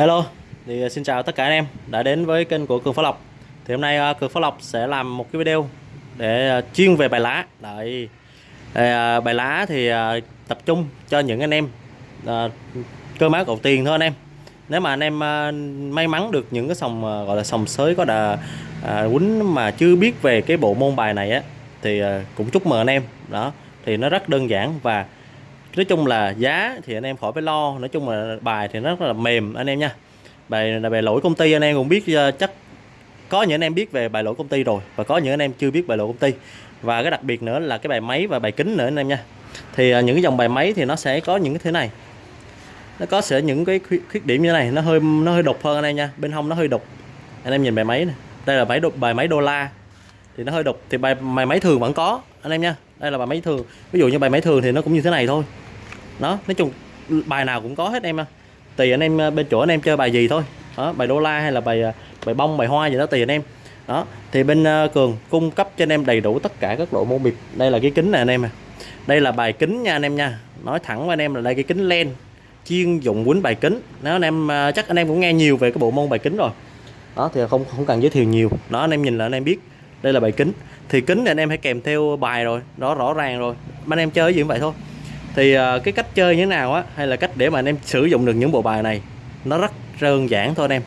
Hello, thì ờ, xin chào tất cả anh em đã đến với kênh của Cường Phá Lộc. Thì hôm nay ờ, Cường Phá Lộc sẽ làm một cái video để ờ, chuyên về bài lá. Đấy. Bài lá thì tập trung cho những anh em cơ máu cầu tiền thôi anh em. Nếu mà anh em may mắn được những cái sòng gọi là sòng sới có đà quýnh mà chưa biết về cái bộ môn bài này á thì cũng chúc mừng anh em. Đó, thì nó rất đơn giản và nói chung là giá thì anh em khỏi phải lo nói chung là bài thì nó rất là mềm anh em nha. Bài là bài lỗi công ty anh em cũng biết ờ, chắc có những anh em biết về bài lỗi công ty rồi và có những anh em chưa biết bài lỗi công ty. Và cái đặc biệt nữa là cái bài máy và bài kính nữa anh em nha. Thì ờ, những cái dòng bài máy thì nó sẽ có những cái thế này. Nó có sẽ những cái khuyết, khuyết điểm như thế này nó hơi nó hơi đục hơn anh em nha. Bên hông nó hơi đục. Anh em nhìn bài máy này. Đây là máy đục bài máy đô la. Thì nó hơi đục. Thì bài, bài máy thường vẫn có anh em nha. Đây là bài máy thường. Ví dụ như bài máy thường thì nó cũng như thế này thôi đó nói chung bài nào cũng có hết em à tùy anh em bên chỗ anh em chơi bài gì thôi đó bài đô la hay là bài bài bông bài hoa gì đó tùy anh em đó thì bên uh, cường cung cấp cho anh em đầy đủ tất cả các loại môn bịp đây là cái kính này anh em à đây là bài kính nha anh em nha nói thẳng với anh em là đây cái kính len chuyên dụng quýnh bài kính nếu anh em uh, chắc anh em cũng nghe nhiều về cái bộ môn bài kính rồi đó thì không không cần giới thiệu nhiều đó anh em nhìn là anh em biết đây là bài kính thì kính thì anh em phải kèm theo bài rồi đó rõ ràng rồi anh em chơi gì cũng vậy thôi thì uh, cái cách chơi như thế nào á hay là cách để mà anh em sử dụng được những bộ bài này nó rất đơn giản thôi anh em.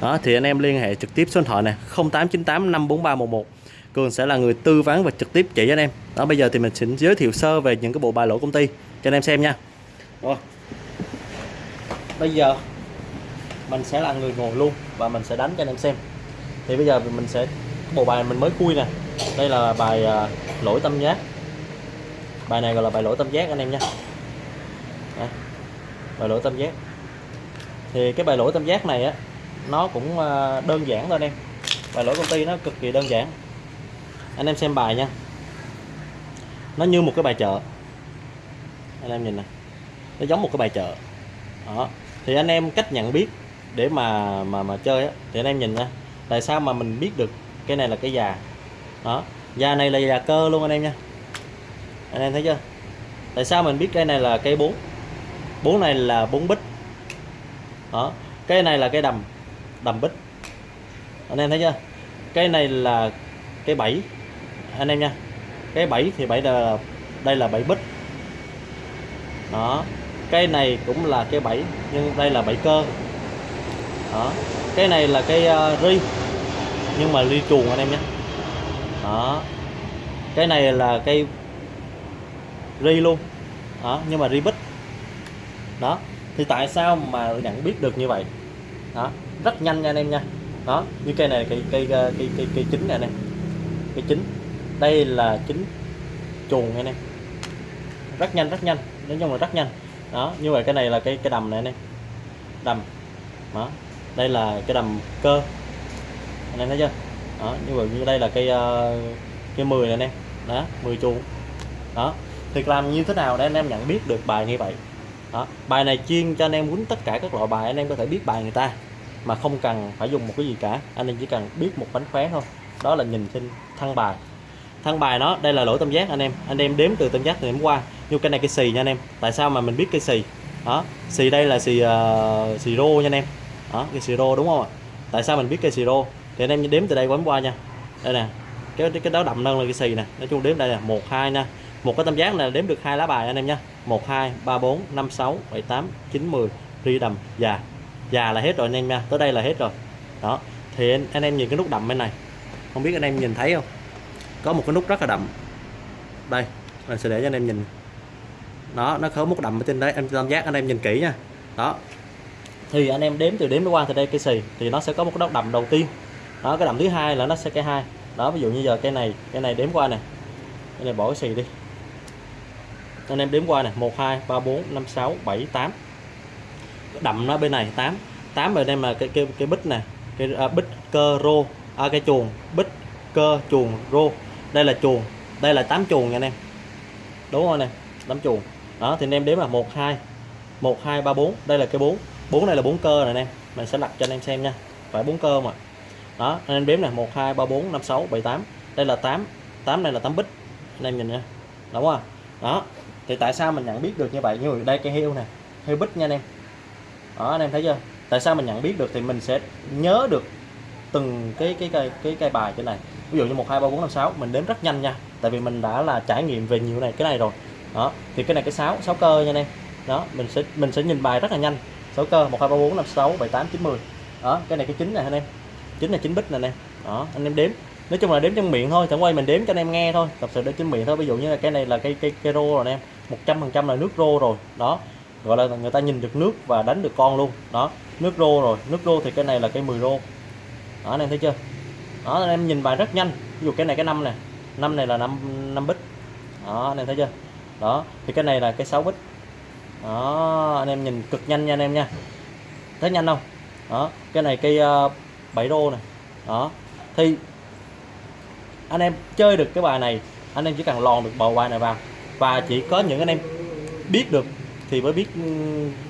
Đó thì anh em liên hệ trực tiếp số điện thoại này 0898 54311 Cường sẽ là người tư vấn và trực tiếp chỉ cho anh em. Đó bây giờ thì mình xin giới thiệu sơ về những cái bộ bài lỗ công ty cho anh em xem nha. Rồi. Bây giờ mình sẽ là người ngồi luôn và mình sẽ đánh cho anh em xem. Thì bây giờ mình sẽ bộ bài mình mới khui nè. Đây là bài ờ, lỗi tâm giác bài này gọi là bài lỗi tâm giác anh em nha. Đây. bài lỗi tâm giác. Thì cái bài lỗi tâm giác này á, nó cũng ờ, đơn giản thôi anh em. Bài lỗi công ty nó cực kỳ đơn giản. Anh em xem bài nha. Nó như một cái bài chợ. Anh em nhìn nè. Nó giống một cái bài chợ. Đó. Thì anh em cách nhận biết để mà mà mà chơi á, thì anh em nhìn nha tại sao mà mình biết được cái này là cái già? Đó. Già này là già cơ luôn anh em nha anh em thấy chưa? Tại sao mình biết cây này là cây 4 bốn này là bốn bích đó cây này là cây đầm đầm bích anh em thấy chưa? Cây này là cây 7 anh em nha cây 7 thì 7 là đây là 7 bích đó cây này cũng là cây 7 nhưng đây là 7 cơ. Đó cái này là cây uh, ờ, ri nhưng mà ri chuồng anh em nhé. Đó cái này là cây ri luôn. Đó nhưng mà ri bích đó thì tại sao mà nhận biết được như vậy? Đó rất nhanh nha anh em nha. Đó như cây này cây cây ờ, cây cây, cây chính này nè, cây chính. Đây là chính chuồng anh em. Rất nhanh rất nhanh. Nói chung là rất nhanh. Đó như vậy cái này là cái cái đầm này anh em. Đầm. Đó đây là cái đầm cơ. Anh em thấy chưa? Đó như vậy như đây là cây uh, cây 10 này anh em. Đó 10 chuồng. Đó thì làm như thế nào để anh em nhận biết được bài như vậy? Đó bài này chuyên cho anh em quýnh tất cả các loại bài anh em có thể biết bài người ta mà không cần phải dùng một cái gì cả. Anh em chỉ cần biết một bánh khóe thôi. Đó là nhìn trên thân bài. Thân bài nó đây là lỗi tâm giác anh em. Anh em đếm từ tâm giác từ điểm qua. Như cái này cái xì nha anh em. Tại sao mà mình biết cái xì? Đó xì đây là xì uh, xì rô nha anh em. Đó cái xì rô đúng không ạ? Tại sao mình biết cái xì rô? Thì anh em đếm từ đây quấn qua nha. Đây nè cái cái đó đậm nâng là cái xì nè. Nói chung đếm đây là một hai nha một cái tam giác này đếm được hai lá bài anh em nha 1 2 3 4 5 6 7 8 9 10 ri đầm già. Già là hết rồi anh em nha. Tới đây là hết rồi. Đó. Thì anh, anh em nhìn cái nút đậm bên này. Không biết anh em nhìn thấy không? Có một cái nút rất là đậm. Đây mình sẽ để cho anh em nhìn. Đó nó có một đậm ở trên đấy. Em tam giác anh em nhìn kỹ nha. Đó. Thì anh em đếm từ đếm qua từ đây cây xì thì nó sẽ có một cái nút đậm đầu tiên. Đó cái đậm thứ hai là nó sẽ cây hai. Đó ví dụ như giờ cây này cây này đếm qua này. Cái này bỏ cái xì đi anh em đếm qua này 1 2 3 4 5 6 7 8 đậm nó bên này 8 8 bên em là cái cái cái bích này cái à, bích cơ rô à, cái chuồng bích cơ chuồng rô. Đây là chuồng đây là 8 chuồng nha anh em. Đúng rồi nè? 8 chuồng. Đó thì anh em đếm là 1 2 1 2 3 4 đây là cái 4 4 này là 4 cơ này anh em. Mình sẽ lật cho anh em xem nha. Phải 4 cơ mà đó anh em đếm này 1 2 3 4 5 6 7 8 đây là 8 8 này là 8 bích anh em nhìn nha. Đúng không đó thì tại sao mình nhận biết được như vậy? Như đây cây heo này heo bích nha anh em. Đó, anh em thấy chưa? Tại sao mình nhận biết được thì mình sẽ nhớ được từng cái cái cây cái cây bài trên này. Ví dụ như một, hai, ba, bốn, năm, sáu, mình đếm rất nhanh nha. Tại vì mình đã là trải nghiệm về nhiều này, cái này rồi. Đó, thì cái này cái sáu sáu cơ nha anh em. Đó, mình sẽ mình sẽ nhìn bài rất là nhanh. Sáu cơ, một, hai, ba, bốn, năm, sáu, bảy, tám, chín, mười. Đó, cái này cái chín này anh em. Chín là chín bích này anh em. Đó, anh em đếm nói chung là đếm trong miệng thôi chẳng quay mình đếm cho anh em nghe thôi thật sự đếm trên miệng thôi. Ví dụ như là cái này là cây cây cây rô rồi anh em một trăm phần trăm là nước rô rồi đó. Gọi là người ta nhìn được nước và đánh được con luôn đó. Nước rô rồi nước rô thì cái này là cây 10 rô. Đó anh em thấy chưa? Đó anh em nhìn bài rất nhanh. Ví dụ cái này cái năm này năm này là năm năm bích. Đó anh em thấy chưa? Đó thì cái này là cái 6 bích. Đó anh em nhìn cực nhanh nha anh em nha. Thấy nhanh không? Đó cái này cây uh, 7 rô này đó thì anh em chơi được cái bài này, anh em chỉ cần lòn được bầu bài này vào. Và chỉ có những anh em biết được thì mới biết ừ,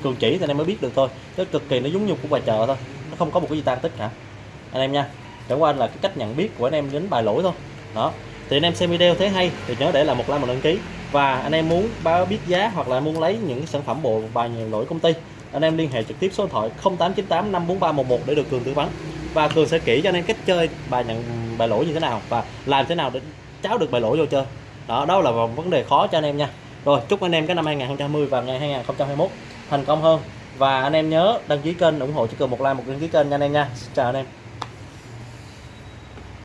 cường chỉ thì anh em mới biết được thôi. Chứ cực kỳ nó giống như của bài chợ thôi, nó không có một cái gì tan tích cả. Anh em nha, chẳng qua là cái cách nhận biết của anh em đến bài lỗi thôi. Đó. Thì anh em xem video thấy hay thì nhớ để lại một like một đăng ký. Và anh em muốn báo biết giá hoặc là muốn lấy những sản phẩm bộ bài nhiều lỗi công ty, anh em liên hệ trực tiếp số điện thoại 0898 543 11 để được cường tư vấn và cường sẽ kỹ cho anh em cách chơi bài nhận, bài lỗi như thế nào và làm thế nào để cháo được bài lỗi vô chơi. Đó đó là một vấn đề khó cho anh em nha. Rồi, chúc anh em cái năm 2020 và ngày 2021 thành công hơn. Và anh em nhớ đăng ký kênh ủng hộ cho cường một like, một đăng ký kênh nha anh em nha. Xin chào anh em.